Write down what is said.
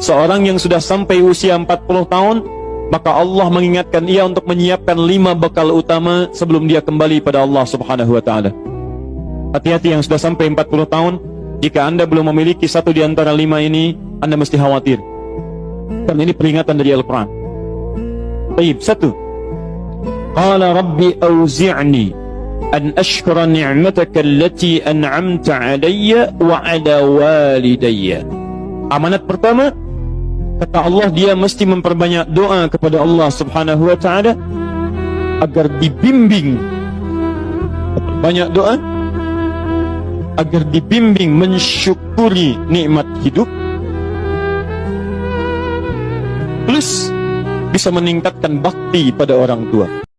Seorang yang sudah sampai usia 40 tahun, maka Allah mengingatkan ia untuk menyiapkan lima bekal utama sebelum dia kembali pada Allah Subhanahu wa taala. Hati-hati yang sudah sampai 40 tahun, jika Anda belum memiliki satu di antara lima ini, Anda mesti khawatir. Karena ini peringatan dari Al-Quran. Baik, satu. Qala Rabbi awzi'ni an ashkura ni'mataka allati an'amta alayya wa ala walidayya. Amanat pertama, kata Allah dia mesti memperbanyak doa kepada Allah Subhanahu wa taala agar dibimbing banyak doa agar dibimbing mensyukuri nikmat hidup plus bisa meningkatkan bakti pada orang tua.